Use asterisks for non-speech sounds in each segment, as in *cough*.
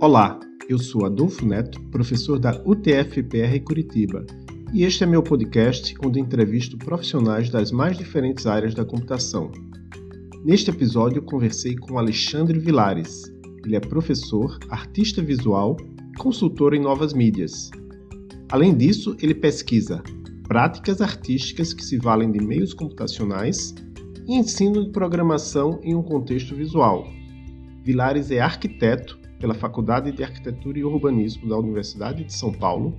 Olá, eu sou Adolfo Neto, professor da UTF-PR Curitiba, e este é meu podcast onde entrevisto profissionais das mais diferentes áreas da computação. Neste episódio, conversei com Alexandre Vilares. Ele é professor, artista visual e consultor em novas mídias. Além disso, ele pesquisa práticas artísticas que se valem de meios computacionais e ensino de programação em um contexto visual. Vilares é arquiteto pela Faculdade de Arquitetura e Urbanismo da Universidade de São Paulo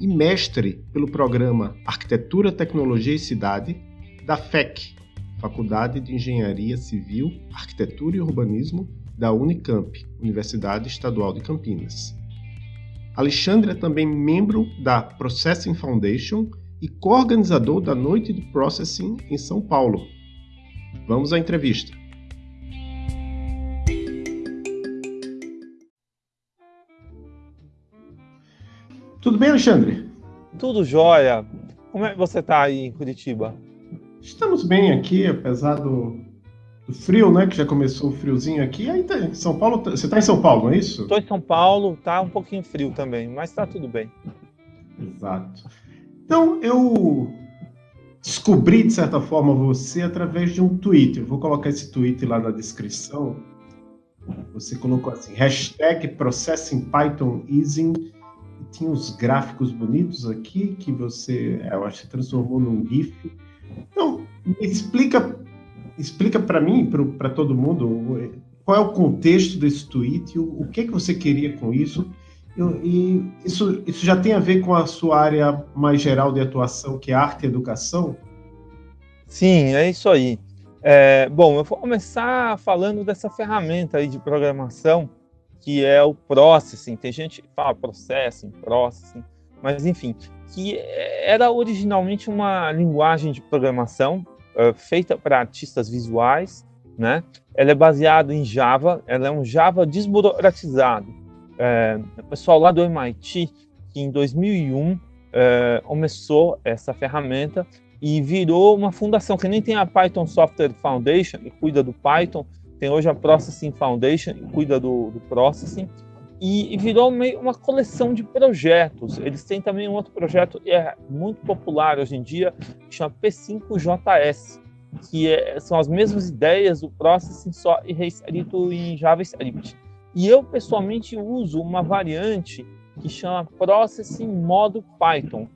e mestre pelo programa Arquitetura, Tecnologia e Cidade da FEC, Faculdade de Engenharia Civil, Arquitetura e Urbanismo da Unicamp, Universidade Estadual de Campinas. Alexandre é também membro da Processing Foundation e co-organizador da Noite de Processing em São Paulo. Vamos à entrevista. Tudo bem, Alexandre? Tudo jóia. Como é que você está aí em Curitiba? Estamos bem aqui, apesar do, do, frio, né? Que já começou o friozinho aqui. Aí tá, São Paulo, você está em São Paulo, não é isso? Estou em São Paulo, tá um pouquinho frio também, mas está tudo bem. Exato. Então, eu descobri, de certa forma, você através de um tweet. Eu vou colocar esse tweet lá na descrição. Você colocou assim, hashtag Processing Python Easing tinha uns gráficos bonitos aqui que você, eu acho transformou num GIF. Então, me explica, explica para mim, para todo mundo, qual é o contexto desse tweet, o, o que que você queria com isso, eu, e isso, isso já tem a ver com a sua área mais geral de atuação, que é arte e educação? Sim, é isso aí. É, bom, eu vou começar falando dessa ferramenta aí de programação que é o processing. Tem gente que fala processing, processing, mas enfim, que era originalmente uma linguagem de programação uh, feita para artistas visuais, né? Ela é baseada em Java, ela é um Java desburocratizado. É, o pessoal lá do MIT, que em 2001 é, começou essa ferramenta e virou uma fundação, que nem tem a Python Software Foundation, que cuida do Python, tem hoje a Processing Foundation, que cuida do, do Processing, e, e, virou meio uma coleção de projetos. Eles têm também um outro projeto que é muito popular hoje em dia, que chama P5JS, que é, são as mesmas ideias do Processing, só reescrito em JavaScript. E eu, pessoalmente, uso uma variante que chama Processing Modo Python,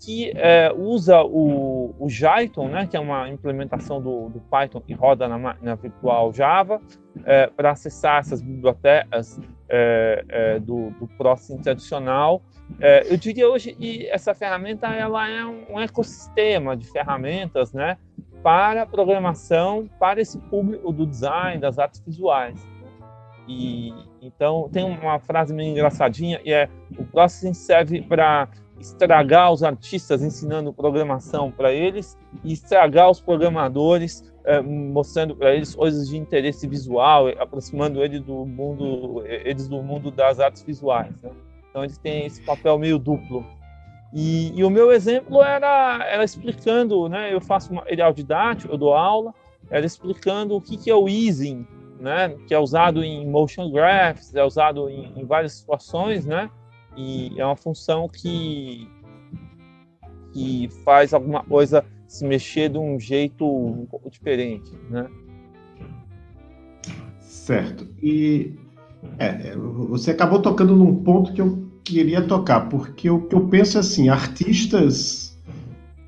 que é, usa o, o Jython, né, que é uma implementação do, do Python que roda na máquina virtual Java, é, para acessar essas bibliotecas é, é do, do Processing tradicional. É, eu diria hoje que essa ferramenta ela é um, ecossistema de ferramentas né, para programação, para esse público do design, das artes visuais. E, então, tem uma frase meio engraçadinha, e é o Processing serve para estragar os artistas ensinando programação para eles e estragar os programadores é, mostrando para eles coisas de interesse visual, aproximando eles do mundo, eles do mundo das artes visuais. Né? Então eles têm esse papel meio duplo. E, e, o meu exemplo era, era explicando, né? Eu faço material didático, eu dou aula, era explicando o que, que é o easing, né? Que é usado em motion graphs, é usado em, em várias situações, né? E é uma função que, que faz alguma coisa se mexer de um jeito um pouco diferente, né? Certo. E é, é, você acabou tocando num ponto que eu queria tocar, porque o que eu penso é assim, artistas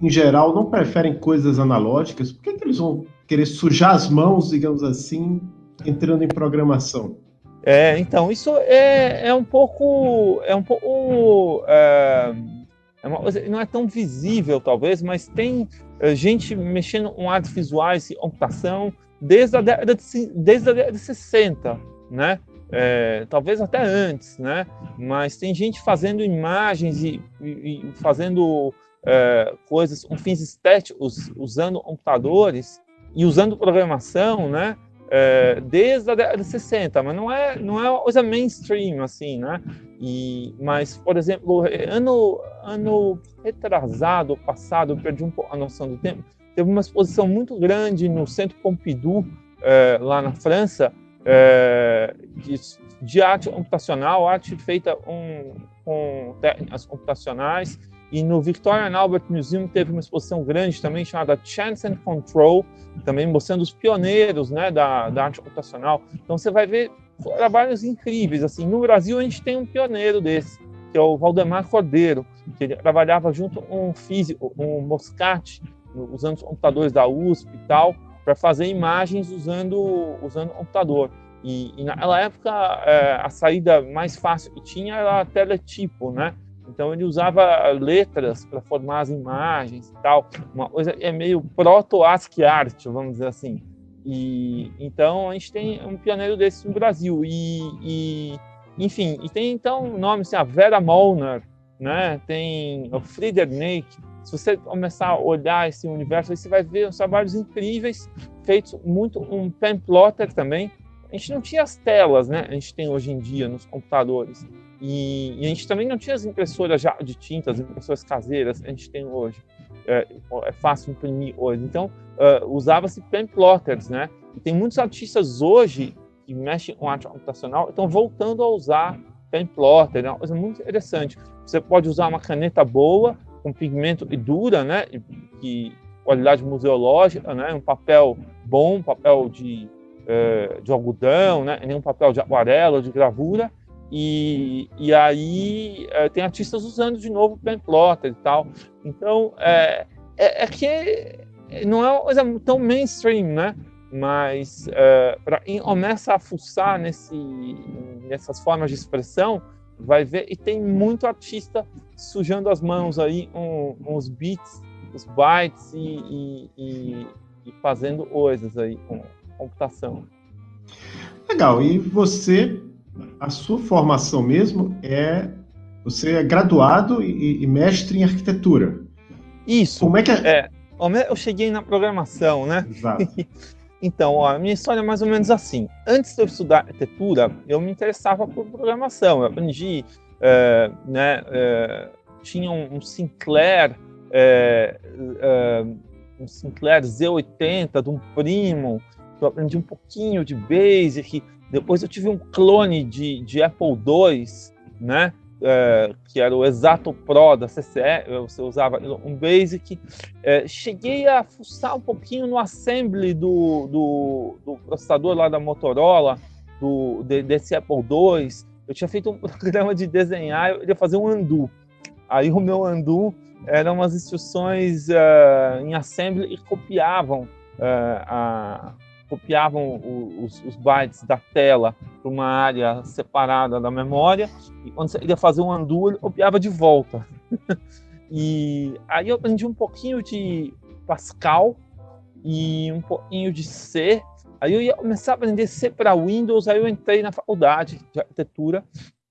em geral não preferem coisas analógicas, por que, que eles vão querer sujar as mãos, digamos assim, entrando em programação? É, então, isso é, é um pouco. É um pouco. É, é uma, não é tão visível, talvez, mas tem é, gente mexendo com artes visuais e computação desde a década de, desde a década de 60, né? É, talvez até antes, né? Mas tem gente fazendo imagens e, e, e fazendo é, coisas com fins estéticos, usando computadores e usando programação, né? É, desde a década de 60, mas não é, não é uma coisa mainstream, assim, né? E, mas, por exemplo, ano, ano retrasado, passado, perdi um pouco a noção do tempo, teve uma exposição muito grande no Centro Pompidou, é, lá na França, é, de, de, arte computacional, arte feita um, com técnicas computacionais. E no Victoria and Albert Museum teve uma exposição grande também chamada Chance and Control, também mostrando os pioneiros né, da, da arte computacional. Então você vai ver trabalhos incríveis. Assim, no Brasil a gente tem um pioneiro desse, que é o Valdemar Cordeiro, que ele trabalhava junto com um físico, um Moscati, usando os computadores da USP e tal, para fazer imagens usando usando computador. E, e naquela época é, a saída mais fácil que tinha era teletipo, né? Então ele usava letras para formar as imagens e tal, uma coisa é meio proto-ASCII art, vamos dizer assim. E então a gente tem um pioneiro desse no Brasil e, e enfim, e tem então nomes assim, a Vera Molnar, né? Tem o Friedrich se você começar a olhar esse universo, você vai ver os trabalhos incríveis feitos muito um pen plotter também. A gente não tinha as telas, né? A gente tem hoje em dia nos computadores. E, e a gente também não tinha as impressoras já de tinta, as impressoras caseiras a gente tem hoje. É, é fácil imprimir hoje. Então, uh, usava-se pen plotters, né? E tem muitos artistas hoje que mexem com arte computacional estão voltando a usar pen plotter, é uma coisa muito interessante. Você pode usar uma caneta boa, com pigmento e dura, né? Que qualidade museológica, né? Um papel bom, papel de, é, de algodão, né? Nem um papel de aquarela, de gravura. E, e aí é, tem artistas usando de novo pen plotter e tal. Então é, é, é que não é uma coisa tão mainstream, né? Mas é, para quem começa a fuçar nesse, nessas formas de expressão, vai ver e tem muito artista sujando as mãos aí um, uns beats, os bytes e, e, e fazendo coisas aí com computação. Legal. E você, a sua formação mesmo é você é graduado e, e mestre em arquitetura. Isso. Como é que é? é eu cheguei na programação, né? Exato. *laughs* Então, ó, a minha história é mais ou menos assim. Antes de eu estudar arquitetura, eu me interessava por programação. Eu aprendi, é, né, é, tinha um, Sinclair, é, é um Sinclair Z80 de um primo, eu aprendi um pouquinho de Basic. Depois eu tive um clone de, de Apple II, né? é, que era o Exato Pro da CCE, você usava um Basic. É, cheguei a fuçar um pouquinho no assembly do, do, do processador lá da Motorola, do, de, desse Apple II. Eu tinha feito um *laughs* programa de desenhar, eu ia fazer um undo. Aí o meu undo eram umas instruções uh, em assembly e copiavam uh, a, copiavam os, os bytes da tela para uma área separada da memória, e quando você ia fazer um undo, ele copiava de volta. *laughs* e aí eu aprendi um pouquinho de Pascal e um pouquinho de C. Aí eu ia começar a aprender C para Windows, aí eu entrei na faculdade de arquitetura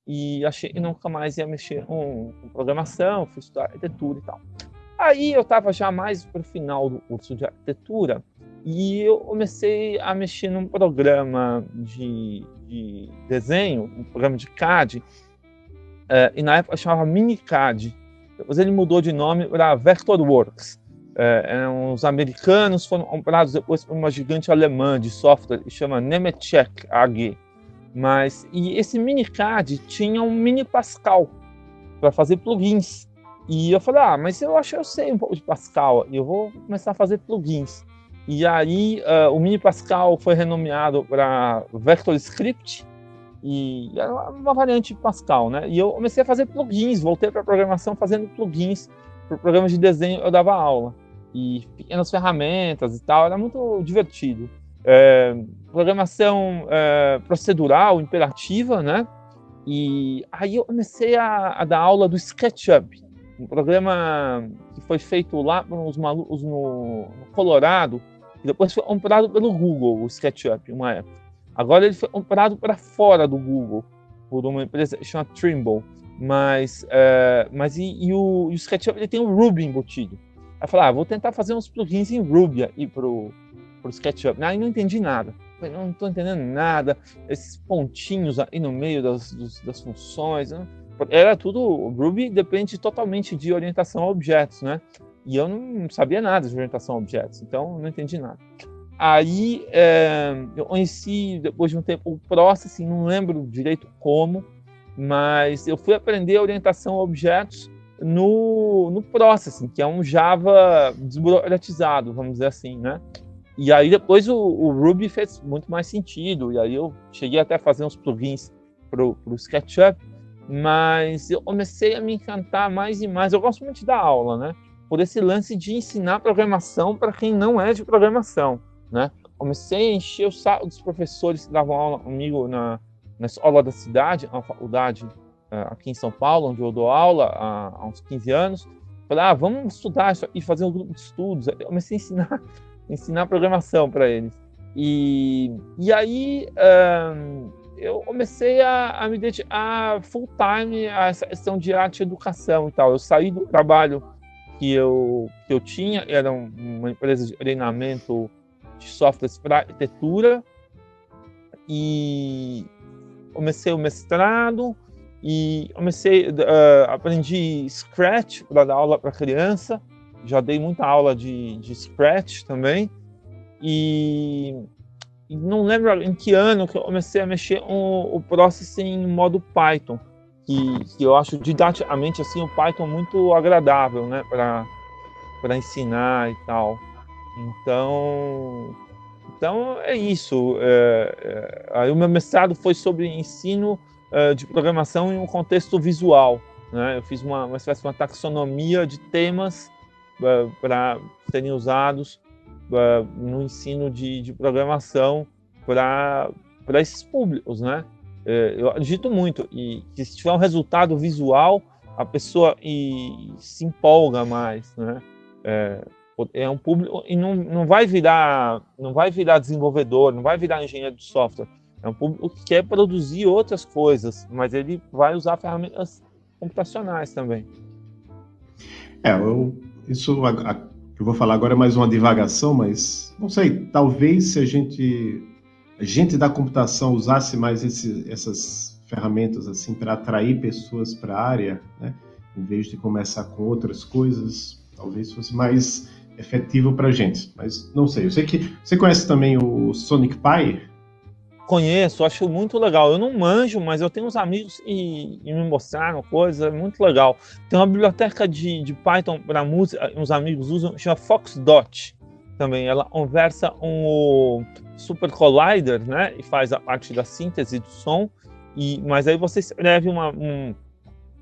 e achei que nunca mais ia mexer com, com programação, fui estudar arquitetura e tal. Aí eu estava já mais para o final do curso de arquitetura e eu comecei a mexer num programa de, de desenho, um programa de CAD, é, e na época chamava MiniCAD. Depois ele mudou de nome para Vectorworks. É, os americanos foram comprados depois por uma gigante alemã de software que chama Nemetschek AG. Mas e esse MiniCAD tinha um mini Pascal para fazer plugins. E eu falei, ah, mas eu acho que eu sei um pouco de Pascal, eu vou começar a fazer plugins. E aí uh, o Mini Pascal foi renomeado para VectorScript e era uma variante Pascal, né? E eu comecei a fazer plugins, voltei para programação fazendo plugins para programas de desenho. Eu dava aula e pequenas ferramentas e tal, era muito divertido. É, programação é, procedural, imperativa, né? E aí eu comecei a, a, dar aula do SketchUp, um programa que foi feito lá para os malucos no, no Colorado, e depois foi comprado pelo Google, o SketchUp, uma época. Agora ele foi comprado para fora do Google, por uma empresa que chama Trimble. Mas, é, mas e, e, o, e, o, SketchUp ele tem o Ruby embutido. Aí eu falei, ah, vou tentar fazer uns plugins em Ruby aí pro, pro SketchUp. Aí não entendi nada. Falei, não estou entendendo nada. Esses pontinhos aí no meio das, das funções. Né? Era tudo. O Ruby depende totalmente de orientação a objetos, né? E eu não sabia nada de orientação a objetos, então não entendi nada. aí é, eu conheci, depois de um tempo, o Processing, não lembro direito como, mas eu fui aprender orientação a objetos no, no Processing, que é um Java desburocratizado, vamos dizer assim, né? E aí depois o, o, Ruby fez muito mais sentido, e aí eu cheguei até a fazer uns plugins para o SketchUp, mas eu comecei a me encantar mais e mais. Eu gosto muito da aula, né? Por esse lance de ensinar programação para quem não é de programação, né? Comecei a encher o saco dos professores que davam aula comigo na, na escola da cidade, na faculdade é, aqui em São Paulo, onde eu dou aula há, há uns 15 anos. Falei, ah, vamos estudar isso e fazer um grupo de estudos. Eu comecei a ensinar *laughs* ensinar programação para eles. E, e aí um, eu comecei a, a me dedicar full time a essa questão de arte e educação e tal. Eu saí do trabalho que eu, que eu tinha, era uma empresa de treinamento de softwares para arquitetura, e comecei o mestrado e comecei uh, aprendi Scratch para dar aula para criança. Já dei muita aula de, de Scratch também. E, e, não lembro em que ano que eu comecei a mexer com o Processing em modo Python, que, que eu acho didaticamente assim, o Python muito agradável né, para ensinar e tal. Então, então é isso. É, é, aí o meu mestrado foi sobre ensino é, de programação em um contexto visual. Né? Eu fiz uma, uma espécie de uma taxonomia de temas para serem usados uh, no ensino de, de programação para esses públicos, né? É, eu acredito muito e se tiver um resultado visual, a pessoa e, se empolga mais, né? É, é um público e não, não vai virar não vai virar desenvolvedor, não vai virar engenheiro de software. É um público que quer produzir outras coisas, mas ele vai usar ferramentas computacionais também. É, eu isso a, a, eu vou falar agora é mais uma divagação, mas não sei, talvez se a gente gente da computação usasse mais esse, essas ferramentas assim para atrair pessoas para a área, né? em vez de começar com outras coisas, talvez fosse mais efetivo para a gente. Mas não sei. Eu sei que você conhece também o Sonic Pi. Conheço, acho muito legal. Eu não manjo, mas eu tenho uns amigos e, e me mostraram coisas, é muito legal. Tem uma biblioteca de, de Python para música, uns amigos usam, chama Foxdot também. Ela conversa com o Super Collider, né? E faz a parte da síntese do som. E, mas aí você escreve uma, um,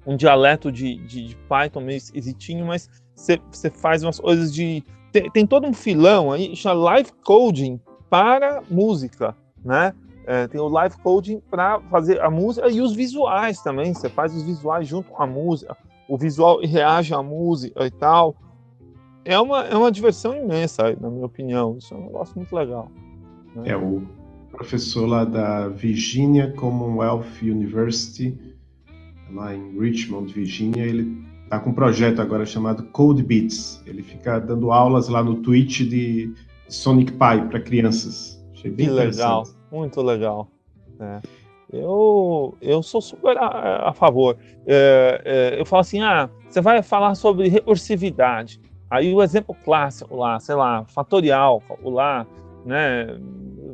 um dialeto de, de, de, Python meio esquisitinho, mas você, você faz umas coisas de. Tem, tem todo um filão aí, chama Live Coding para música, né? É, tem o live coding para fazer a música e os visuais também. Você faz os visuais junto com a música, o visual reage à música e tal. É uma, é uma diversão imensa, na minha opinião. Isso é um negócio muito legal. Né? É o professor lá da Virginia Commonwealth University, lá em Richmond, Virginia. Ele está com um projeto agora chamado Code Beats. Ele fica dando aulas lá no Twitch de Sonic Pi para crianças. Achei bem que legal. Muito legal. É. Eu, eu sou super a, a favor. É, é, eu falo assim, ah, você vai falar sobre recursividade. Aí o exemplo clássico lá, sei lá, fatorial, lá, né,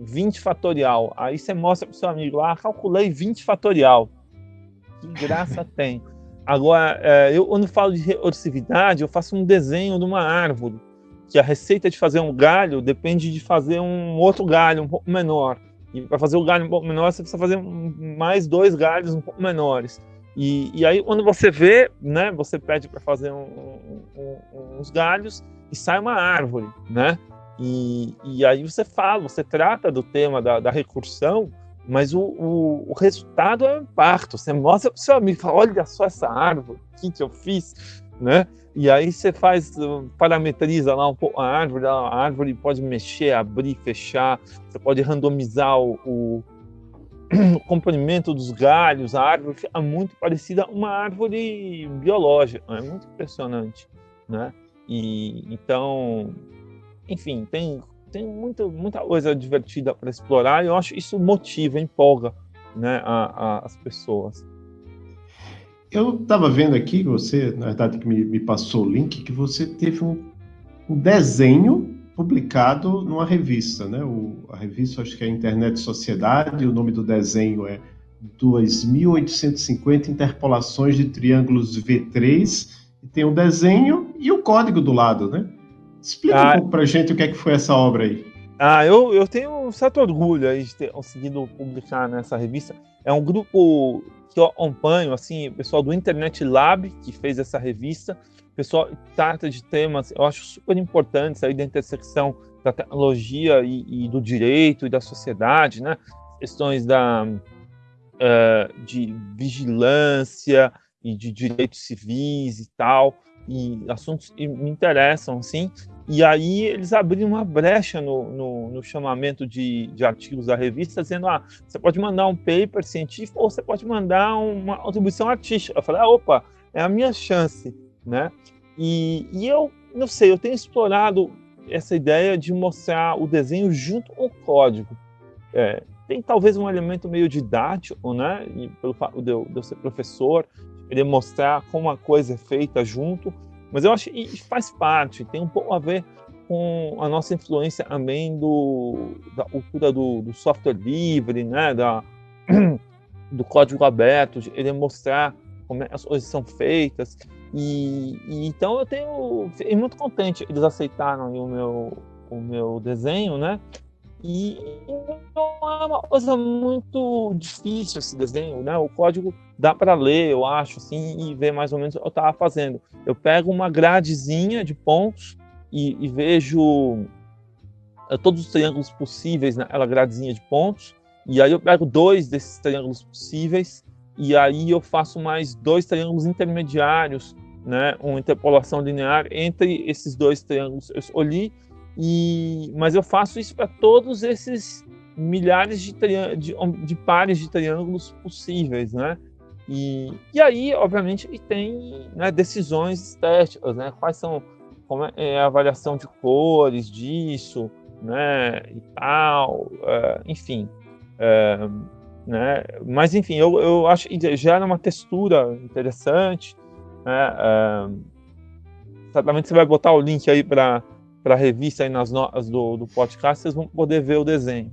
20 fatorial. Aí você mostra para o seu amigo lá, ah, calculei 20 fatorial. Que graça *laughs* tem. Agora, é, eu quando falo de recursividade, eu faço um desenho de uma árvore, que a receita de fazer um galho depende de fazer um outro galho um pouco menor. E para fazer o galho um pouco menor, você precisa fazer mais dois galhos um pouco menores. E, e aí, quando você vê, né, você pede para fazer um, um, uns galhos e sai uma árvore, né? E, e aí você fala, você trata do tema da, da recursão, mas o, o, o, resultado é um impacto. Você mostra para o seu amigo, fala, olha só essa árvore, o que, que eu fiz, né? E aí você faz, parametriza lá um pouco a árvore, a árvore pode mexer, abrir, fechar, você pode randomizar o, o, *clears throat* o comprimento dos galhos, a árvore fica muito parecida a uma árvore biológica, é muito impressionante, né? E então, enfim, tem tem muita muita coisa divertida para explorar e eu acho isso motiva, empolga, né, a, a, as pessoas. Eu estava vendo aqui, você, na verdade, que me, me, passou o link, que você teve um, um desenho publicado numa revista, né? O, a revista acho que é Internet Sociedade, o nome do desenho é 2.850 interpolações de triângulos V3 e tem o um desenho e o código do lado, né? Explica ah, um pouco para gente o que é que foi essa obra aí. Ah, eu, eu tenho um certo orgulho aí de ter conseguido publicar nessa revista. É um grupo que eu acompanho, assim, o pessoal do Internet Lab, que fez essa revista. O pessoal trata de temas, eu acho super importantes aí da intersecção da tecnologia e, e do direito e da sociedade, né? Questões da, uh, de vigilância e de direitos civis e tal, e assuntos que me interessam, assim. E aí eles abriram uma brecha no, no, no chamamento de, de, artigos da revista, dizendo, ah, você pode mandar um paper científico ou você pode mandar uma contribuição artística. Eu falei, ah, opa, é a minha chance, né? E, e eu, não sei, eu tenho explorado essa ideia de mostrar o desenho junto com o código. É, tem talvez um elemento meio didático, né? E pelo fato de eu, de eu ser professor, ele mostrar como a coisa é feita junto, mas eu acho que faz parte, tem um pouco a ver com a nossa influência também do, da cultura do, do software livre, né, da, *clears throat* do código aberto, ele mostrar como é as coisas são feitas. E, e então eu tenho fiquei muito contente eles aceitaram o meu o meu desenho, né? E não é uma coisa muito difícil esse desenho, né? O código dá para ler, eu acho, assim, e ver mais ou menos o que eu estava fazendo. Eu pego uma gradezinha de pontos e, e vejo eh, todos os triângulos possíveis naquela gradezinha de pontos, e aí eu pego dois desses triângulos possíveis, e aí eu faço mais dois triângulos intermediários, né? Uma interpolação linear entre esses dois triângulos eu escolhi, e, mas eu faço isso para todos esses milhares de, de, de, pares de triângulos possíveis, né? E, e aí, obviamente, tem né, decisões estéticas, né? Quais são como é, é a avaliação de cores disso, né? E tal, é, enfim. É, né? Mas enfim, eu, eu acho que gera uma textura interessante. Né? É, certamente você vai botar o link aí para a revista aí nas notas do, do podcast, vocês vão poder ver o desenho.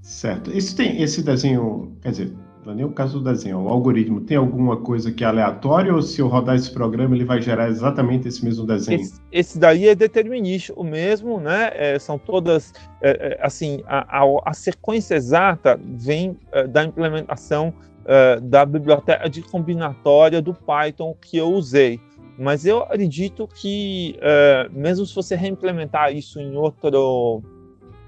Certo. Esse, tem, esse desenho, quer dizer, não é nem o caso do desenho, o algoritmo tem alguma coisa que é aleatória ou se eu rodar esse programa ele vai gerar exatamente esse mesmo desenho? Esse, esse daí é determinístico mesmo, né? É, são todas, é, é assim, a, a, a, sequência exata vem é, da implementação é, da biblioteca de combinatória do Python que eu usei. Mas eu acredito que, é, mesmo se você reimplementar isso em outro,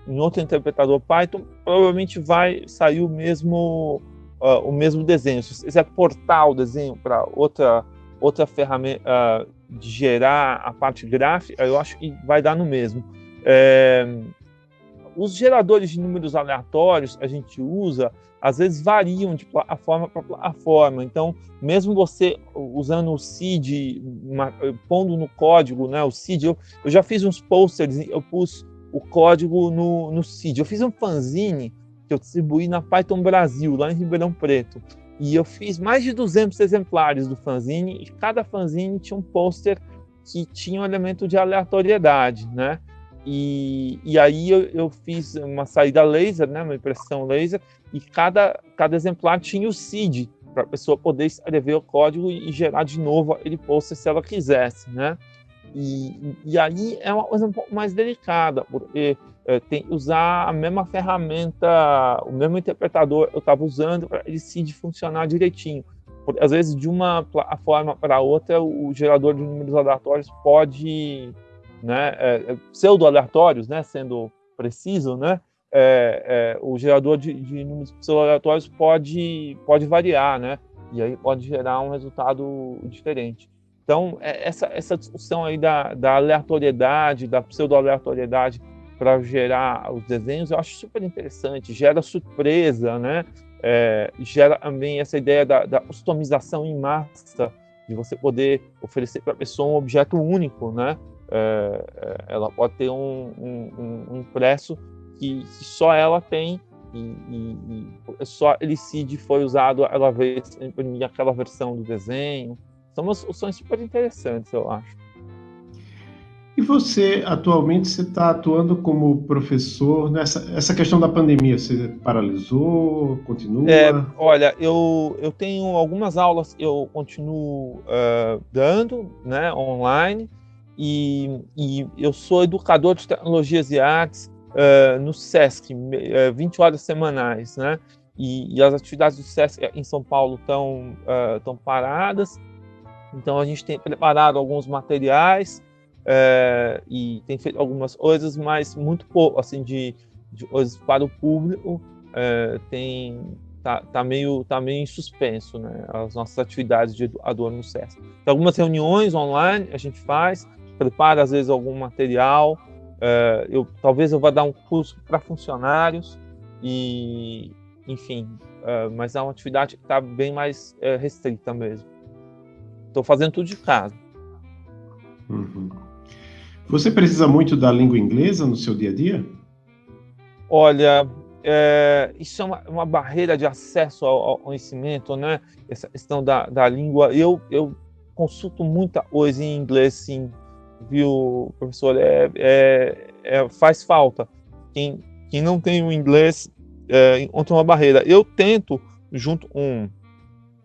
em outro interpretador Python, provavelmente vai sair o mesmo, uh, o mesmo desenho. Se você quiser portar o desenho para outra, outra ferramenta uh, de gerar a parte gráfica, eu acho que vai dar no mesmo. É, os geradores de números aleatórios a gente usa às vezes variam de plataforma para plataforma. Então, mesmo você usando o uma, pondo no código, né, o CID, eu, eu, já fiz uns posters, eu pus o código no, no CID. Eu fiz um fanzine que eu distribuí na Python Brasil, lá em Ribeirão Preto. E eu fiz mais de 200 exemplares do fanzine, e cada fanzine tinha um pôster que tinha um elemento de aleatoriedade, né? E, e aí eu, eu, fiz uma saída laser, né, uma impressão laser, e cada, cada exemplar tinha o seed para a pessoa poder escrever o código e, gerar de novo aquele post se ela quisesse, né? E, e aí é uma coisa um pouco mais delicada, porque tem usar a mesma ferramenta, o mesmo interpretador eu estava usando para ele seed funcionar direitinho. Porque, às vezes, de uma plataforma para outra, o gerador de números aleatórios pode né, é, é, pseudo-aleatórios, né, sendo preciso, né, é, é, o gerador de, de números pseudo-aleatórios pode, pode variar, né, e aí pode gerar um resultado diferente. Então, é, essa, essa discussão aí da, da aleatoriedade, da pseudo-aleatoriedade para gerar os desenhos, eu acho super interessante, gera surpresa, né, é, gera também essa ideia da, da customização em massa, de você poder oferecer para a pessoa um objeto único, né? É, é, ela pode ter um, um, um impresso que, que, só ela tem e, e, e só Elicid foi usado ela vez imprimir aquela versão do desenho. São umas soluções super interessantes, eu acho. E você, atualmente, você está atuando como professor nessa essa questão da pandemia? Você paralisou, continua? É, olha, eu, eu tenho algumas aulas eu continuo uh, dando, né, online, e, e, eu sou educador de tecnologias e artes uh, no SESC, uh, 20 horas semanais, né? E, e, as atividades do SESC em São Paulo estão uh, paradas, então a gente tem preparado alguns materiais, é, e tem feito algumas coisas, mas muito pouco, assim, de, de coisas para o público, é, tem tá, tá, meio tá meio em suspenso, né, as nossas atividades de educador no SESC. Tem algumas reuniões online a gente faz, prepara às vezes algum material, é, eu talvez eu vá dar um curso para funcionários e enfim, mas é uma atividade que está bem mais restrita mesmo. Estou fazendo tudo de casa. Uhum. Você precisa muito da língua inglesa no seu dia a dia? Olha, é, isso é uma, uma, barreira de acesso ao, ao, conhecimento, né? Essa questão da, da língua. Eu, eu consulto muita coisa em inglês, sim, viu, professor? É, é, é faz falta. Quem, quem não tem o inglês é, encontra uma barreira. Eu tento, junto com,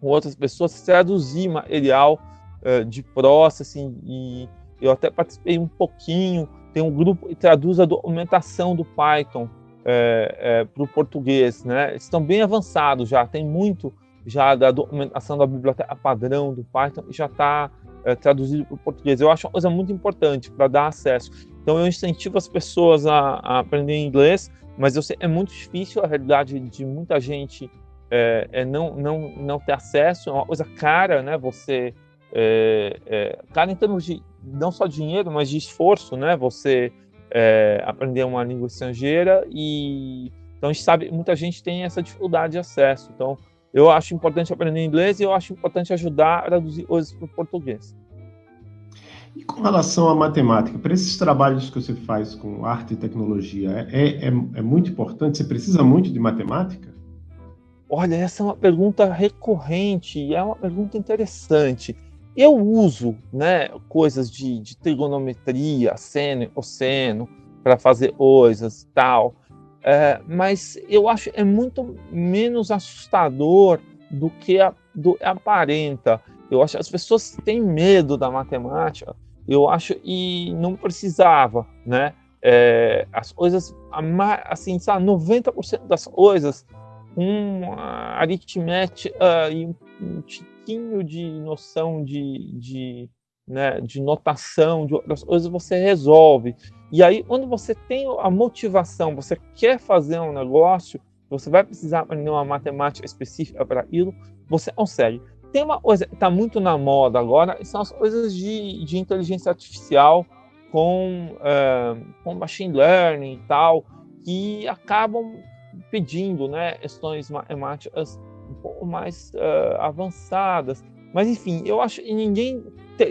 com outras pessoas, traduzir material é, de processing e eu até participei um pouquinho, tem um grupo que traduz a documentação do Python é, é, para o português, né? Estão bem avançados já, tem muito já da documentação da biblioteca padrão do Python já está é, traduzido para o português. Eu acho uma coisa muito importante para dar acesso. Então eu incentivo as pessoas a, a aprender inglês, mas eu sei, é muito difícil a realidade de muita gente é, é não, não, não ter acesso, é uma coisa cara, né? Você é, é, cara em termos de não só dinheiro, mas de esforço, né? Você é, aprender uma língua estrangeira e então a gente sabe muita gente tem essa dificuldade de acesso. Então eu acho importante aprender inglês e eu acho importante ajudar a traduzir coisas para o português. E com relação à matemática, para esses trabalhos que você faz com arte e tecnologia, é, é, é muito importante? Você precisa muito de matemática? Olha, essa é uma pergunta recorrente e é uma pergunta interessante. Eu uso né, coisas de, de trigonometria, seno, cosseno, para fazer coisas tal, é, mas eu acho é muito menos assustador do que a, do, aparenta. Eu acho as pessoas têm medo da matemática, eu acho, e não precisava, né? É, as coisas, assim, sabe, 90% das coisas, com aritmética e um pouquinho de noção de, de, né, de notação, de outras coisas, você resolve. E aí, quando você tem a motivação, você quer fazer um negócio, você vai precisar aprender uma matemática específica para aquilo, você consegue. Tem uma coisa que está muito na moda agora, são as coisas de, de inteligência artificial com, uh, com machine learning e tal, que acabam pedindo né, questões matemáticas um pouco mais uh, avançadas. Mas enfim, eu acho que ninguém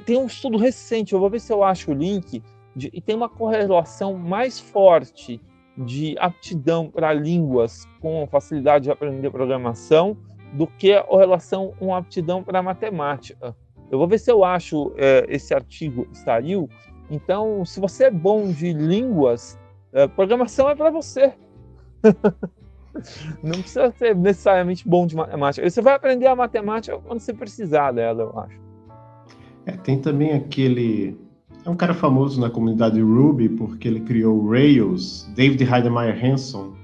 tem, um estudo recente. Eu vou ver se eu acho o link de, e tem uma correlação mais forte de aptidão para línguas com facilidade de aprender programação do que a correlação com aptidão para matemática. Eu vou ver se eu acho é, esse artigo saiu. Então, se você é bom de línguas, é, programação é para você. *laughs* Não precisa ser necessariamente bom de matemática. Você vai aprender a matemática quando você precisar dela, eu acho. É, tem também aquele. É um cara famoso na comunidade Ruby porque ele criou Rails, David Heidemeyer Hanson.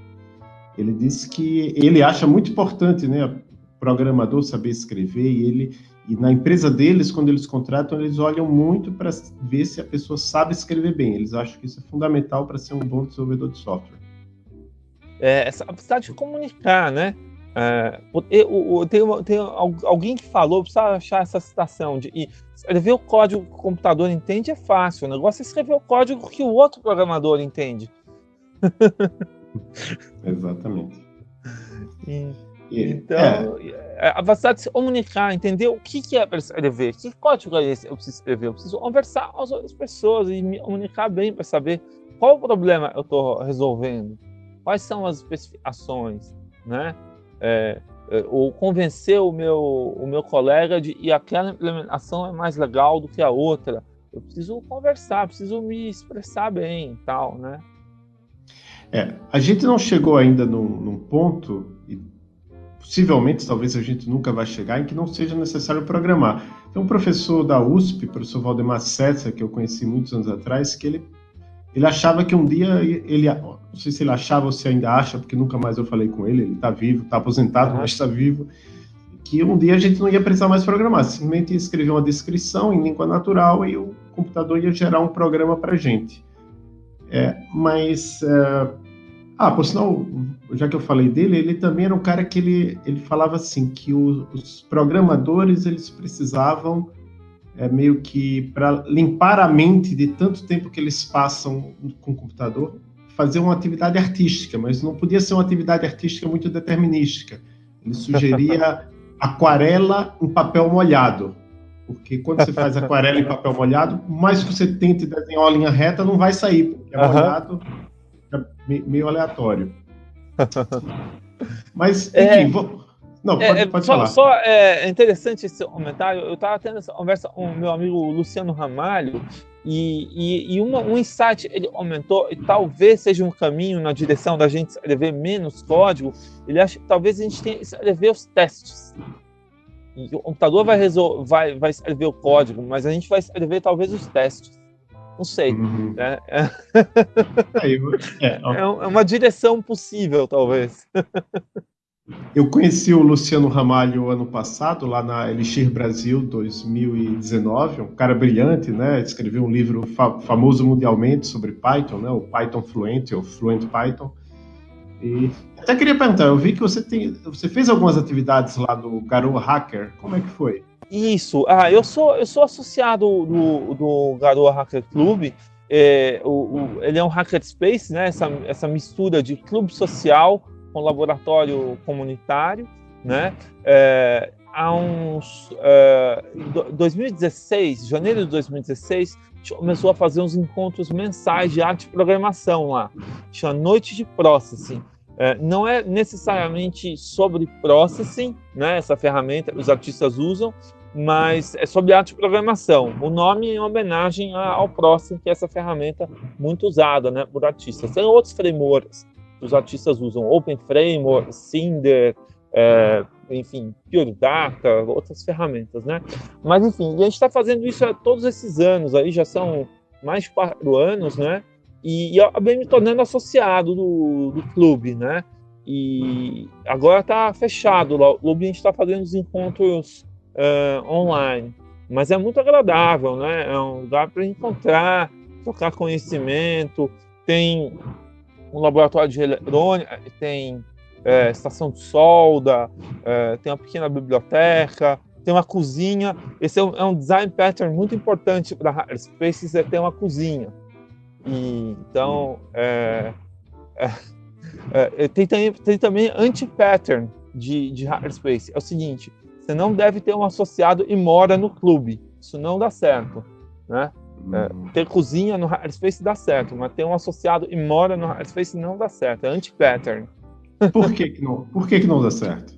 Ele disse que ele acha muito importante, né, programador saber escrever e ele e na empresa deles, quando eles contratam, eles olham muito para ver se a pessoa sabe escrever bem. Eles acham que isso é fundamental para ser um bom desenvolvedor de software é, essa capacidade de comunicar, né? É, eu, eu, tem, tem, alguém que falou, precisa achar essa citação de e escrever o código que o computador entende é fácil, o negócio é escrever o código que o outro programador entende. *laughs* Exatamente. E, então, é. é. a capacidade de se comunicar, entender o que, que é para escrever, que código é esse eu preciso escrever, eu preciso conversar com as outras pessoas e me comunicar bem para saber qual o problema eu estou resolvendo quais são as especificações, né? É, é, ou convencer o meu, o meu colega de que aquela implementação é mais legal do que a outra. eu preciso conversar, preciso me expressar bem e tal, né? É, a gente não chegou ainda num, num, ponto, e possivelmente talvez a gente nunca vai chegar, em que não seja necessário programar. Tem um professor da USP, professor Valdemar Setzer, que eu conheci muitos anos atrás, que ele, ele achava que um dia ele, não sei se ele achava ou se ainda acha, porque nunca mais eu falei com ele, ele está vivo, está aposentado, mas está vivo, que um dia a gente não ia precisar mais programar, simplesmente ia escrever uma descrição em língua natural e o computador ia gerar um programa para gente. É, mas, é, ah, por sinal, já que eu falei dele, ele também era um cara que ele, ele falava assim, que o, os programadores, eles precisavam é, meio que, para limpar a mente de tanto tempo que eles passam com o computador, fazer uma atividade artística, mas não podia ser uma atividade artística muito determinística. Ele sugeria *laughs* aquarela em papel molhado. Porque quando você faz aquarela em papel molhado, mais que você tente desenhar uma linha reta, não vai sair, porque é molhado, é meio aleatório. *laughs* Mas, enfim, é, vou... Não, pode, é, pode só, falar. Só é interessante esse comentário. Eu estava tendo essa conversa com o meu amigo Luciano Ramalho, e, e, e uma, um insight ele aumentou, e talvez seja um caminho na direção da gente escrever menos código. Ele acha que talvez a gente tenha que escrever os testes. E o computador vai, resol vai, vai escrever o código, mas a gente vai escrever talvez os testes. Não sei. Uhum. Né? É, é, é uma direção possível, talvez. *laughs* Eu conheci o Luciano Ramalho ano passado, lá na Elixir Brasil 2019, um cara brilhante, né? Escreveu um livro fa famoso mundialmente sobre Python, né? O Python Fluent, ou Fluent Python. E até queria perguntar, eu vi que você tem, você fez algumas atividades lá do Garoa Hacker. Como é que foi? Isso. Ah, eu sou eu sou associado do, do Garoa Hacker Club. É, o, o, ele é um hackerspace, né? Essa, essa mistura de clube social com laboratório comunitário, né? É, há uns é, 2016, janeiro de 2016, a gente começou a fazer uns encontros mensais de arte e programação lá, chama Noite de Processing. É, não é necessariamente sobre processing, né? Essa ferramenta que os artistas usam, mas é sobre arte e programação. O nome é em homenagem ao Processing, que é essa ferramenta muito usada, né, por artistas. Tem outros frameworks os artistas usam Open Framework, Cinder, é, enfim, Pure Data, outras ferramentas, né? Mas, enfim, a gente está fazendo isso há todos esses anos, aí já são mais de quatro anos, né? E, e acabei me tornando associado do, do clube, né? E agora está fechado lá. O clube a gente está fazendo os encontros uh, online, mas é muito agradável, né? É um lugar para encontrar, trocar conhecimento. Tem um laboratório de eletrônica, tem é, estação de solda, é, tem uma pequena biblioteca, tem uma cozinha. Esse é um, é um design pattern muito importante para Hackerspaces, é ter uma cozinha. E, então, é, é, é tem, tem, tem, também anti-pattern de, de Hackerspace. É o seguinte, você não deve ter um associado e mora no clube. Isso não dá certo, né? É, ter cozinha no Hackerspace dá certo, mas ter um associado e mora no Hackerspace não dá certo, é anti-pattern. *laughs* Por que, que, não, por que, que não dá certo?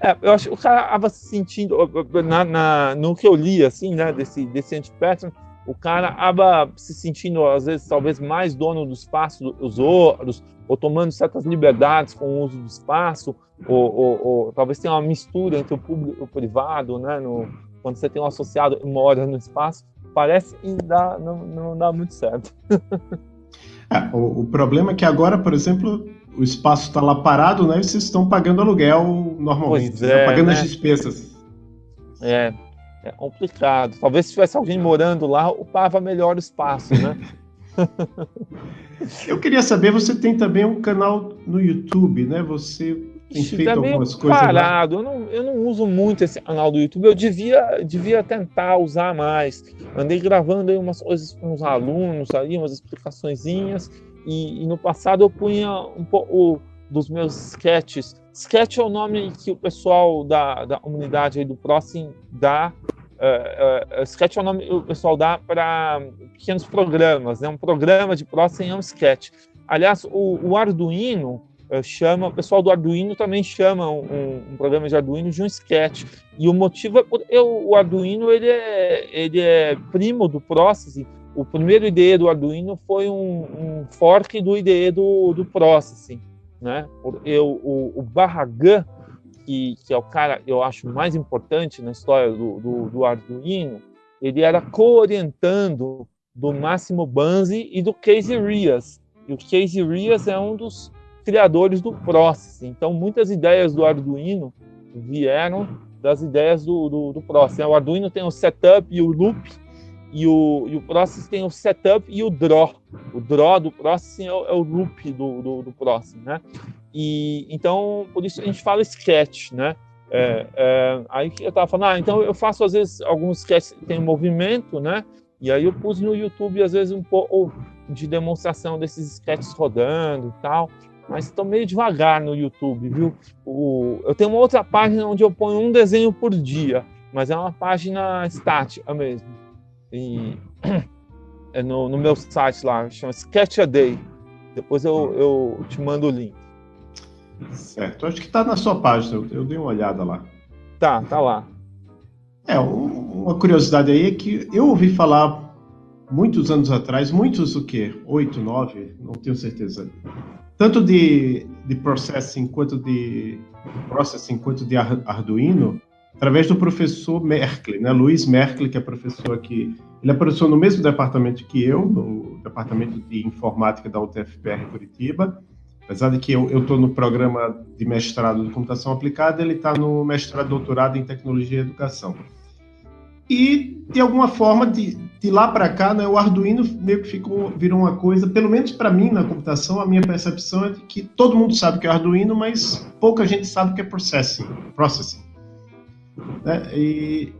É, eu acho que o cara acaba se sentindo, na, na, no que eu li, assim, né, desse, desse anti-pattern, o cara acaba se sentindo, às vezes, talvez mais dono do espaço dos outros, ou tomando certas liberdades com o uso do espaço, ou, ou, ou talvez tenha uma mistura entre o público e o privado, né, no, quando você tem um associado e mora no espaço, parece que dá, não, não dá muito certo. é, o, o, problema é que agora, por exemplo, o espaço está lá parado, né? E vocês estão pagando aluguel normalmente, pois é, pagando né? as despesas. É, é complicado. Talvez se tivesse alguém morando lá, ocupava melhor o espaço, né? *laughs* Eu queria saber, você tem também um canal no YouTube, né? Você tá algumas coisas parado. Eu não, eu não uso muito esse canal do YouTube. Eu devia, devia tentar usar mais. Andei gravando aí umas coisas com os alunos ali, umas explicaçõezinhas. E, e, no passado eu punha um pouco dos meus sketches. Sketch é o nome que o pessoal da, da comunidade aí do Próximo dá. Uh, uh, sketch é o nome que o pessoal dá para pequenos programas. Né? Um programa de Próximo é um sketch. Aliás, o, o Arduino chama, o pessoal do Arduino também chama um, um, programa de Arduino de um sketch. E o motivo é porque o Arduino ele é, ele é primo do Processing. O primeiro IDE do Arduino foi um, um fork do IDE do, do Processing. Né? Eu, o, o Barragan, que, que é o cara, eu acho, mais importante na história do, do, do Arduino, ele era co-orientando do Máximo Banzi e do Casey Rias. E o Casey Rias é um dos criadores do Process. Então, muitas ideias do Arduino vieram das ideias do, do, do Process. O Arduino tem o setup e o loop, e o, e o Process tem o setup e o draw. O draw do Processing é o, é o loop do, do, do Processing, né? E, então, por isso a gente fala sketch, né? É, é, aí eu estava falando, ah, então eu faço às vezes alguns sketches que tem movimento, né? E aí eu pus no YouTube às vezes um pouco de demonstração desses sketches rodando e tal mas estou meio devagar no YouTube, viu? O, eu tenho uma outra página onde eu ponho um desenho por dia, mas é uma página estática mesmo. E *clears throat* é no, no meu site lá, chama Sketch a Day. Depois eu, eu te mando o link. Certo, acho que está na sua página, eu, eu dei uma olhada lá. Tá, tá lá. É, uma curiosidade aí é que eu ouvi falar muitos anos atrás, muitos o quê? Oito, nove, não tenho certeza tanto de, de processing quanto de processing quanto de Arduino através do professor Merkel, né? Luiz Merkel, que é professor aqui. Ele é professor no mesmo departamento que eu, no departamento de informática da UTFPR Curitiba. Apesar de que eu estou no programa de mestrado de computação aplicada, ele está no mestrado doutorado em tecnologia e educação. E, de alguma forma, de, de lá para cá, né, o Arduino meio que ficou, virou uma coisa, pelo menos para mim na computação, a minha percepção é de que todo mundo sabe que é Arduino, mas pouca gente sabe que é processing. processing. Né? E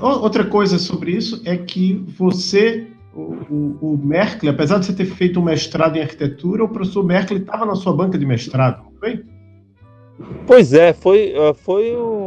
outra coisa sobre isso é que você, o, o, o Merkel, apesar de você ter feito um mestrado em arquitetura, o professor Merkel estava na sua banca de mestrado, não foi? Pois é, foi, eh, foi um,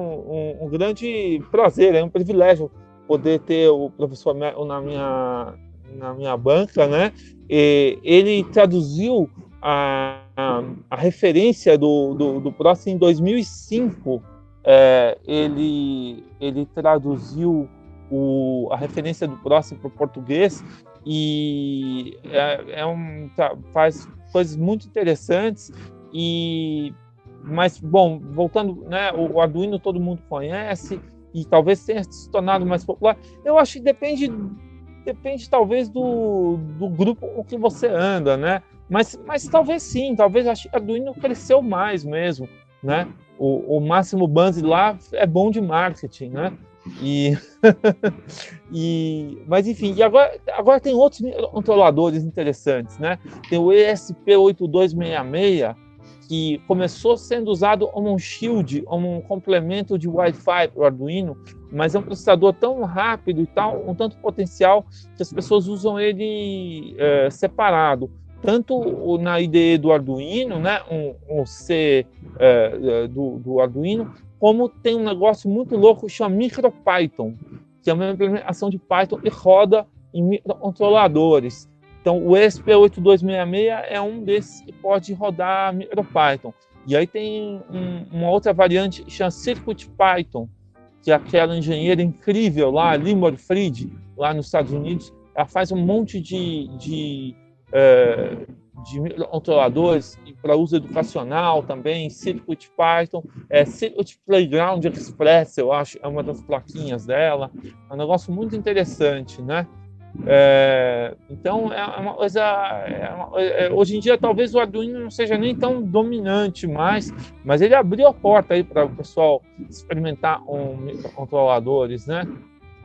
um, grande prazer, é um privilégio poder ter o professor na minha, na minha banca, né? E ele traduziu a, a, a referência do, do, do próximo em 2005. É, ele, ele traduziu o, a referência do próximo para o português e é, é um, faz coisas muito interessantes e mas bom voltando né o Arduino todo mundo conhece e talvez tenha se tornado mais popular. Eu acho que depende, depende talvez do, do grupo com que você anda, né? Mas, mas talvez sim, talvez acho que Arduino cresceu mais mesmo, né? O, o Máximo Banzi lá é bom de marketing, né? E, *laughs* e mas enfim, e agora, agora tem outros controladores interessantes, né? Tem o ESP8266 que começou sendo usado como um shield, como um complemento de Wi-Fi para o Arduino, mas é um processador tão rápido e tal, um tanto potencial que as pessoas usam ele é, separado, tanto na IDE do Arduino, né, um, um C é, do, do Arduino, como tem um negócio muito louco que chama MicroPython, que é uma implementação de Python e roda em microcontroladores. Então, o ESP8266 é um desses que pode rodar MicroPython. E aí tem um, uma outra variante que chama CircuitPython, que é aquela engenheira incrível lá, Limor Fried, lá nos Estados Unidos. Ela faz um monte de, de, é, de controladores para uso educacional também, CircuitPython, é, Circuit Playground Express, eu acho, é uma das plaquinhas dela. É um negócio muito interessante, né? É, então é uma coisa. É uma, é, hoje em dia talvez o Arduino não seja nem tão dominante mais, mas ele abriu a porta aí para o pessoal experimentar com um microcontroladores, né?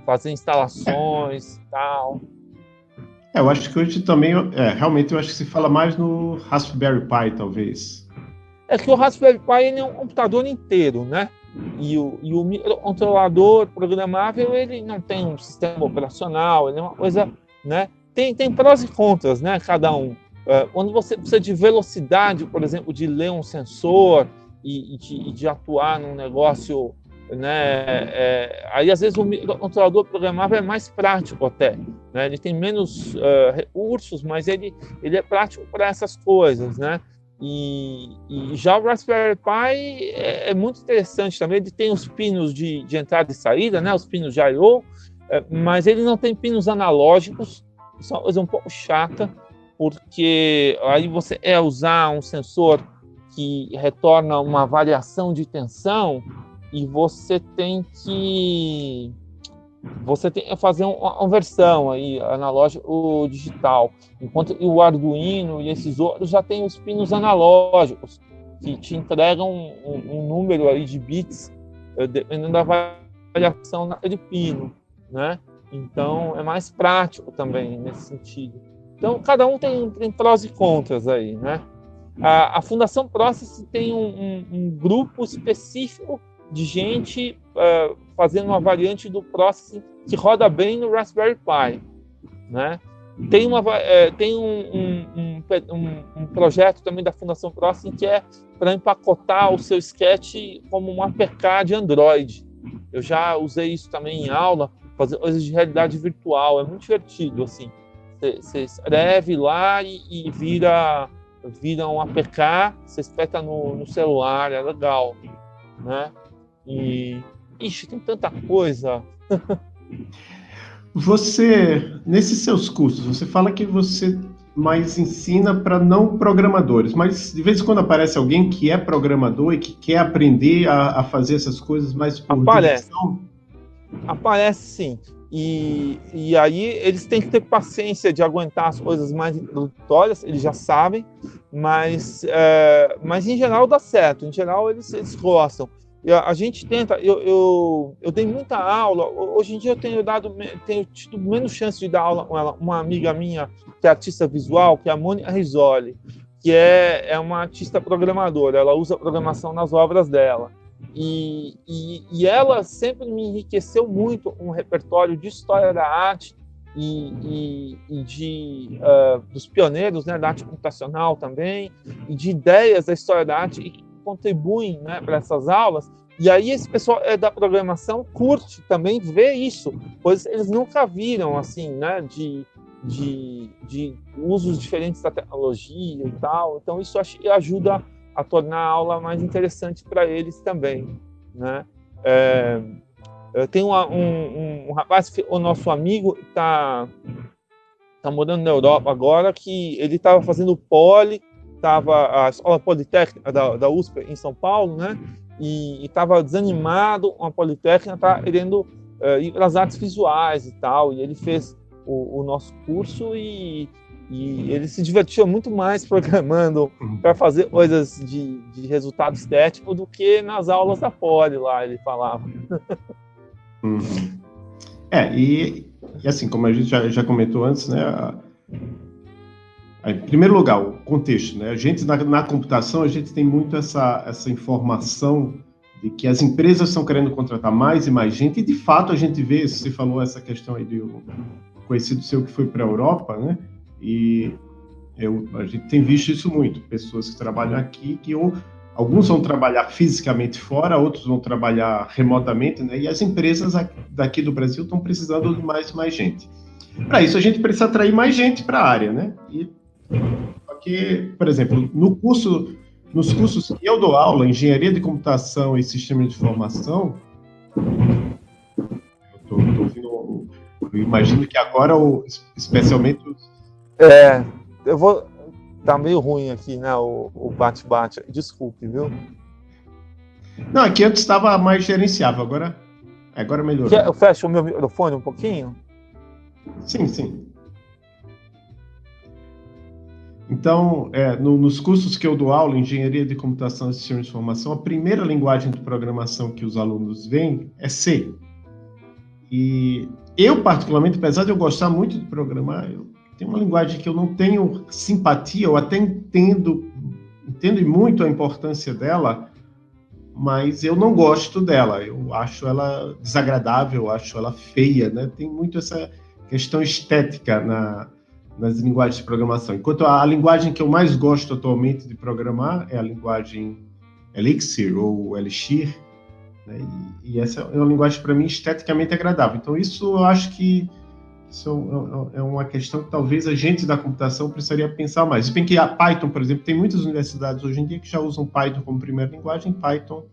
Fazer instalações e tal. É, eu acho que hoje também, é, realmente eu acho que se fala mais no Raspberry Pi, talvez. É que o Raspberry Pi é um computador inteiro, né? E o, e o microcontrolador programável, ele não tem um sistema operacional, ele é uma coisa, né? Tem, tem prós e contras, né? Cada um. Uh, quando você precisa de velocidade, por exemplo, de ler um sensor e, e, de, e de, atuar num negócio, né? É, aí, às vezes, o microcontrolador programável é mais prático até. Né? Ele tem menos uh, recursos, mas ele, ele é prático para essas coisas, né? E, e, já o Raspberry Pi é, é, muito interessante também. Ele tem os pinos de, de entrada e saída, né? Os pinos I/O, é, mas ele não tem pinos analógicos. Isso é uma coisa um pouco chata, porque aí você é usar um sensor que retorna uma variação de tensão e você tem que você tem que fazer uma conversão aí analógico ou digital, enquanto o Arduino e esses outros já têm os pinos analógicos que te entregam um, um número aí de bits eh, dependendo da variação daquele pino, né? Então é mais prático também nesse sentido. Então cada um tem, tem prós e contras aí, né? A, a Fundação Process tem um, um grupo específico de gente uh, fazendo uma variante do Processing que roda bem no Raspberry Pi, né? Tem, uma, é, tem um, um, um, um, projeto também da Fundação Processing que é para empacotar o seu sketch como um APK de Android. Eu já usei isso também em aula, fazer coisas de realidade virtual, é muito divertido, assim. Você escreve lá e, e, vira, vira um APK, você espeta no, no celular, é legal, né? E, ixi, tem tanta coisa. *laughs* você, nesses seus cursos, você fala que você mais ensina para não programadores, mas de vez em quando aparece alguém que é programador e que quer aprender a, a fazer essas coisas mais por Aparece. Direção. Aparece sim. E, e aí eles têm que ter paciência de aguentar as coisas mais introdutórias, eles já sabem, mas, é, mas em geral dá certo, em geral eles, eles gostam a gente tenta, eu, eu, eu dei muita aula, hoje em dia eu tenho dado, tenho tido menos chance de dar aula com ela, uma amiga minha que é artista visual, que é a Mônica Risoli, que é, é uma artista programadora, ela usa programação nas obras dela. E, e, e ela sempre me enriqueceu muito um repertório de história da arte e, e, e de uh, dos pioneiros né, da arte computacional também, e de ideias da história da arte, e contribuem né, para essas aulas. E aí esse pessoal é da programação curte também ver isso, pois eles nunca viram assim, né, de, de, de usos diferentes da tecnologia e tal. Então isso ajuda a tornar a aula mais interessante para eles também, né? É, eu tenho um, um, um, rapaz, o nosso amigo, está tá morando na Europa agora, que ele estava fazendo poli estava a escola politécnica da, da USP em São Paulo, né? E estava desanimado com a politécnica, tá querendo uh, ir as artes visuais e tal. E ele fez o, o nosso curso e, e, ele se divertiu muito mais *laughs* programando para fazer coisas de, de resultado estético do que nas aulas da Poli lá, ele falava. Uhum. É, e, e, assim, como a gente já, já comentou antes, né? Em primeiro lugar, o contexto, né? A gente na, na, computação a gente tem muito essa essa informação de que as empresas estão querendo contratar mais e mais gente e de fato a gente vê, você falou essa questão aí um conhecido seu que foi para a Europa, né? E eu, a gente tem visto isso muito, pessoas que trabalham aqui que ou alguns vão trabalhar fisicamente fora, outros vão trabalhar remotamente, né? E as empresas daqui do Brasil estão precisando de mais mais gente. Para isso a gente precisa atrair mais gente para a área, né? E porque, por exemplo, no curso, nos cursos que eu dou aula, engenharia de computação e sistema de informação, eu tô, tô ouvindo, eu imagino que agora, especialmente. É, eu vou. Tá meio ruim aqui, né? O bate-bate. Desculpe, viu? Não, aqui antes estava mais gerenciável, agora, agora melhorou. Eu fecho o meu microfone um pouquinho? Sim, sim. Então, é, no, nos cursos que eu dou aula, Engenharia de Computação e Sistema de Informação, a primeira linguagem de programação que os alunos veem é C. E eu, particularmente, apesar de eu gostar muito de programar, eu tenho uma linguagem que eu não tenho simpatia, eu até entendo, entendo muito a importância dela, mas eu não gosto dela. Eu acho ela desagradável, eu acho ela feia, né? Tem muito essa questão estética na, nas linguagens de programação. Enquanto a, a, linguagem que eu mais gosto atualmente de programar é a linguagem Elixir ou Elixir, né? e, e, essa é uma linguagem para mim esteticamente agradável. Então isso eu acho que isso é, é uma questão que talvez a gente da computação precisaria pensar mais. Se bem que a Python, por exemplo, tem muitas universidades hoje em dia que já usam Python como primeira linguagem. Python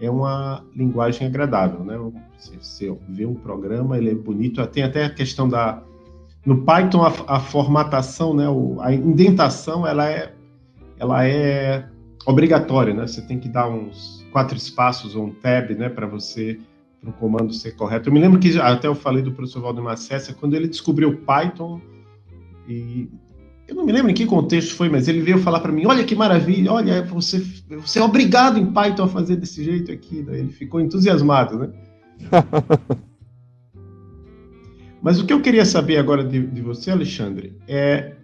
é uma linguagem agradável, né? Você, você vê um programa, ele é bonito. Tem até a questão da no Python a, a formatação, né? O, a indentação, ela é ela é obrigatória, né? Você tem que dar uns quatro espaços ou um tab, né, para você para o comando ser correto. Eu me lembro que até eu falei do professor Valdemar César, quando ele descobriu Python, e eu não me lembro em que contexto foi, mas ele veio falar para mim: olha que maravilha, olha, você, você é obrigado em Python a fazer desse jeito aqui. Né? Ele ficou entusiasmado, né? *laughs* mas o que eu queria saber agora de, de você, Alexandre, é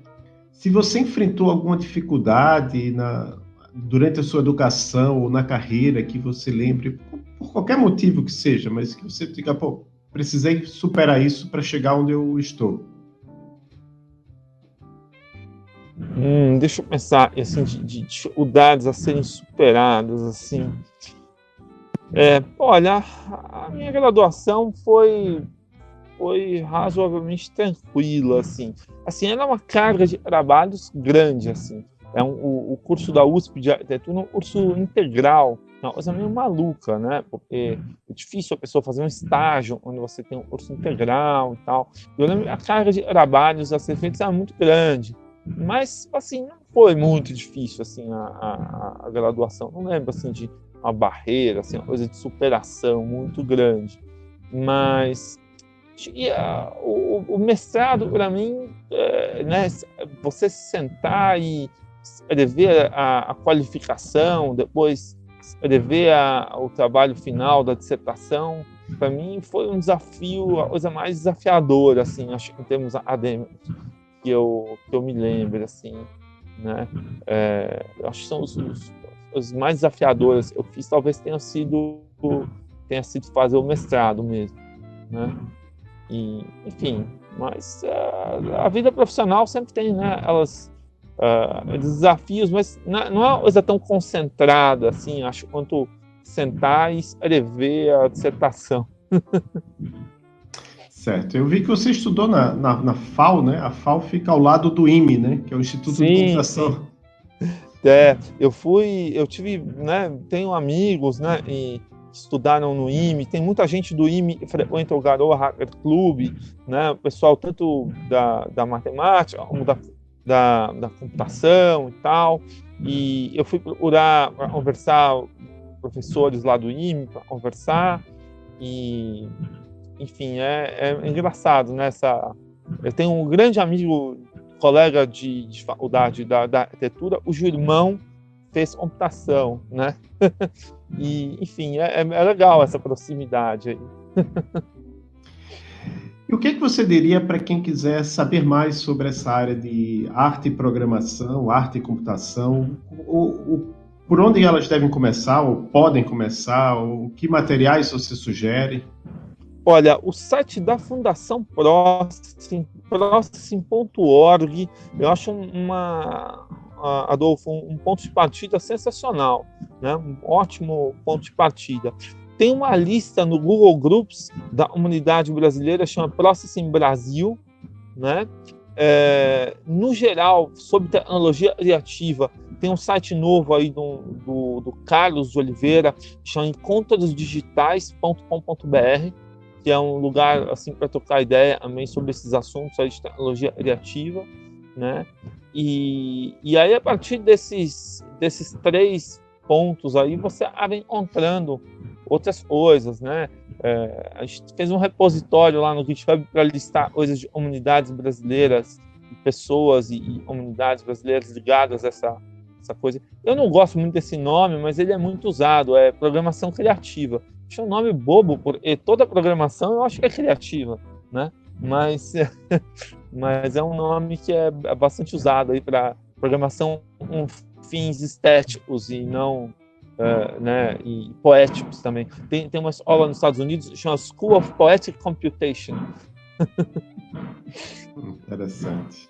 se você enfrentou alguma dificuldade na, durante a sua educação ou na carreira que você lembre, por qualquer motivo que seja, mas que você diga, pô, precisei superar isso para chegar onde eu estou? Hum, deixa eu pensar, assim, de, de, dificuldades a serem superadas, assim. É, olha, a minha graduação foi foi razoavelmente tranquila, assim. Assim, era uma carga de trabalhos grande, assim. É um, o, o curso da USP de arquitetura é um curso integral, uma coisa meio maluca, né? Porque é difícil a pessoa fazer um estágio onde você tem um curso integral e tal. Eu lembro a carga de trabalhos a ser feita era muito grande, mas, assim, não foi muito difícil, assim, a, a, a graduação. Não lembro, assim, de uma barreira, assim, uma coisa de superação muito grande. Mas e, uh, o, o, mestrado, para mim, é, né, você sentar e escrever a, a qualificação, depois escrever a, o trabalho final da dissertação, para mim foi um desafio, a coisa mais desafiadora, assim, acho em termos acadêmicos, que eu, que eu me lembro, assim, né? É, acho que são os, os, os, mais desafiadores eu fiz, talvez tenha sido tenha sido fazer o mestrado mesmo, né? E, enfim, mas uh, a vida profissional sempre tem, né? Elas uh, desafios, mas não, é uma coisa tão concentrada assim, acho, quanto sentar e escrever a dissertação. *laughs* certo. Eu vi que você estudou na, na, na, FAO, né? A FAO fica ao lado do IME, né? Que é o Instituto sim, de Computação. É, eu fui, eu tive, né? Tenho amigos, né? E estudaram no IME, tem muita gente do IME que frequenta o Garoa Hacker Club, né? Pessoal tanto da, da matemática como da da, da computação e tal. E eu fui procurar conversar professores lá do IME para conversar e enfim é, é engraçado nessa né, eu tenho um grande amigo colega de, de faculdade da, da arquitetura o irmão fez computação né *laughs* e enfim é, é legal essa proximidade aí E o que, é que você diria para quem quiser saber mais sobre essa área de arte e programação, arte e computação? O, o, por onde elas devem começar, ou podem começar, ou que materiais você sugere? Olha, o site da Fundação Processing, processing.org, eu acho uma, Adolfo, um ponto de partida sensacional, né? um ótimo ponto de partida. Tem uma lista no Google Groups da comunidade brasileira, chama Processing Brasil, né? É, no geral, sobre tecnologia criativa, tem um site novo aí do, do, do Carlos Oliveira, chama encontrosdigitais.com.br, que é um lugar assim para trocar ideia também sobre esses assuntos aí de tecnologia criativa, né? E, e aí a partir desses desses três pontos aí você acaba encontrando outras coisas, né? É, a gente fez um repositório lá no GitHub para listar coisas de comunidades brasileiras, pessoas e, e, comunidades brasileiras ligadas a essa, essa coisa. Eu não gosto muito desse nome, mas ele é muito usado, é programação criativa. Acho um nome bobo, porque toda programação eu acho que é criativa, né? Mas, *laughs* mas é um nome que é bastante usado aí para programação com fins estéticos e não uh, né, e poéticos também. Tem, tem uma escola nos Estados Unidos chama School of Poetic Computation. Interessante.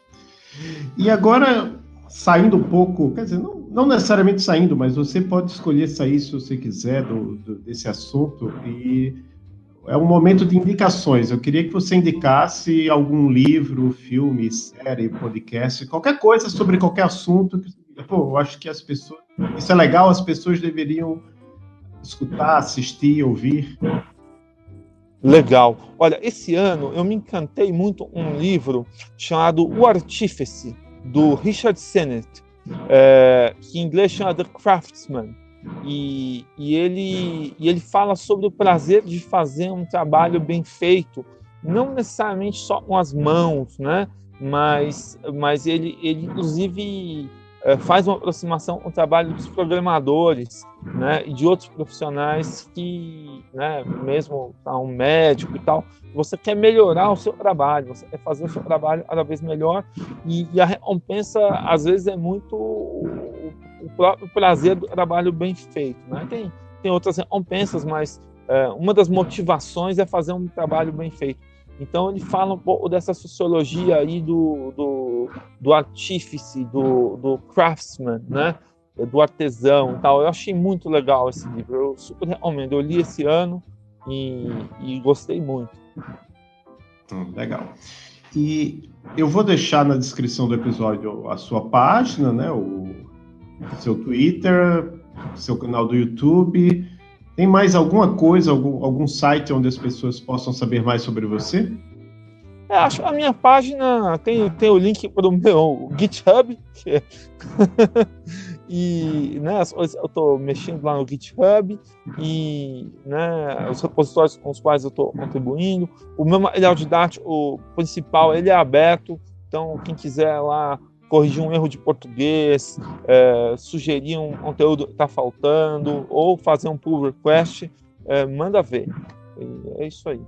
E agora, saindo um pouco, quer dizer, não, não, necessariamente saindo, mas você pode escolher sair se você quiser do, do, desse assunto. E é um momento de indicações. Eu queria que você indicasse algum livro, filme, série, podcast, qualquer coisa sobre qualquer assunto. Pô, eu acho que as pessoas. Isso é legal, as pessoas deveriam escutar, assistir, ouvir. Legal. Olha, esse ano eu me encantei muito um livro chamado O Artífice, do Richard Sennett, é, que em inglês chama The Craftsman. E, e, ele, e ele fala sobre o prazer de fazer um trabalho bem feito, não necessariamente só com as mãos, né? mas, mas ele, ele inclusive é, faz uma aproximação com o trabalho dos programadores né, e de outros profissionais que, né, mesmo tá, um médico e tal, você quer melhorar o seu trabalho, você quer fazer o seu trabalho cada vez melhor e, e a recompensa às vezes é muito o, próprio prazer do trabalho bem feito. Né? Tem, tem outras recompensas, mas é, uma das motivações é fazer um trabalho bem feito. Então ele fala um pouco dessa sociologia aí do, do, do artífice, do, do craftsman, né? do artesão e tal. Eu achei muito legal esse livro, eu super recomendo. Eu li esse ano e, e gostei muito. Hum, legal. E eu vou deixar na descrição do episódio a sua página, né? O seu Twitter, seu canal do YouTube tem mais alguma coisa, algum, algum site onde as pessoas possam saber mais sobre você? É, acho que a minha página tem, tem o link para o meu GitHub, é *laughs* e né, eu estou mexendo lá no GitHub e né, os repositórios com os quais eu estou contribuindo. O meu material didático principal ele é aberto, então quem quiser lá corrigir um erro de português, é, sugerir um conteúdo que está faltando, ou fazer um pull request, é, manda ver. E é isso aí.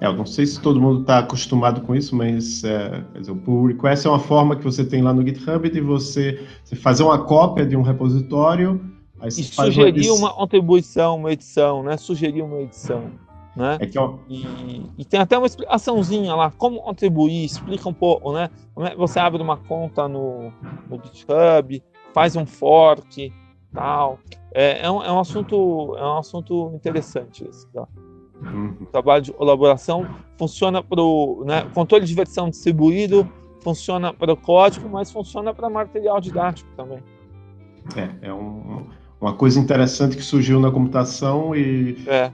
É, eu não sei se todo mundo está acostumado com isso, mas é, o pull request é uma forma que você tem lá no GitHub de você, você fazer uma cópia de um repositório. E sugerir uma, uma contribuição, uma edição, né? Sugerir uma edição. Né? É eu... e, e, tem até uma explicaçãozinha lá, como contribuir, explica um pouco, né? É você abre uma conta no, no GitHub, faz um fork, tal. É, é, um, é um assunto é um assunto interessante esse, tá? Uhum. O trabalho de colaboração funciona para o né, controle de versão distribuído, funciona para o código, mas funciona para material didático também. É, é um, uma coisa interessante que surgiu na computação e é.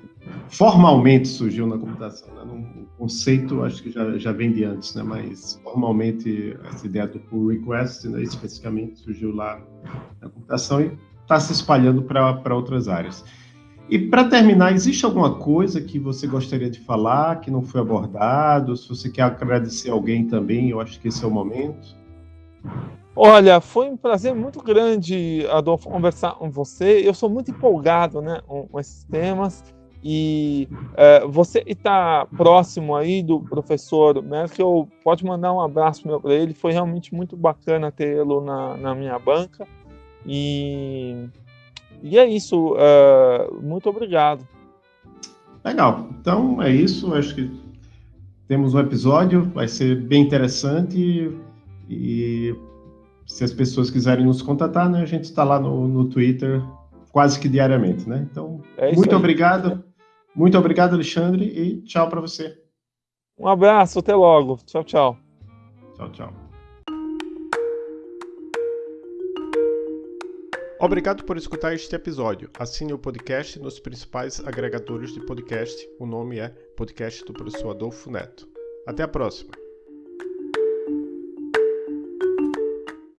Formalmente surgiu na computação. Né? Um conceito, acho que já, já vem de antes, né? mas formalmente essa ideia do pull request, né, especificamente, surgiu lá na computação e está se espalhando para outras áreas. E para terminar, existe alguma coisa que você gostaria de falar que não foi abordado? Se você quer agradecer alguém também, eu acho que esse é o momento. Olha, foi um prazer muito grande, Adolfo, conversar com você. Eu sou muito empolgado né, com esses temas. E é, você está próximo aí do professor Merkel, pode mandar um abraço para ele. Foi realmente muito bacana tê-lo na, na minha banca. E, e é isso. É, muito obrigado. Legal. Então é isso. Acho que temos um episódio, vai ser bem interessante. E se as pessoas quiserem nos contatar, né, a gente está lá no, no Twitter quase que diariamente, né? Então, é muito aí. obrigado. Muito obrigado, Alexandre, e tchau para você. Um abraço, até logo. Tchau, tchau. Tchau, tchau. Obrigado por escutar este episódio. Assine o podcast nos principais agregadores de podcast. O nome é Podcast do Professor Adolfo Neto. Até a próxima.